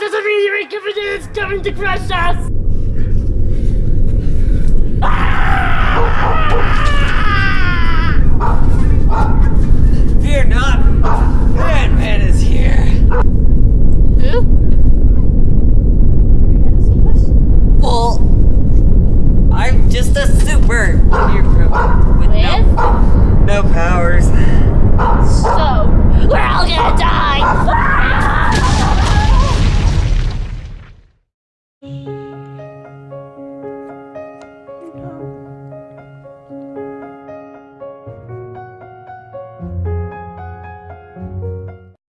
there's a meteorite coming in, it's coming to crush us! Fear not! Man-Man is here! Who? Well, I'm just a super with, with no, no powers.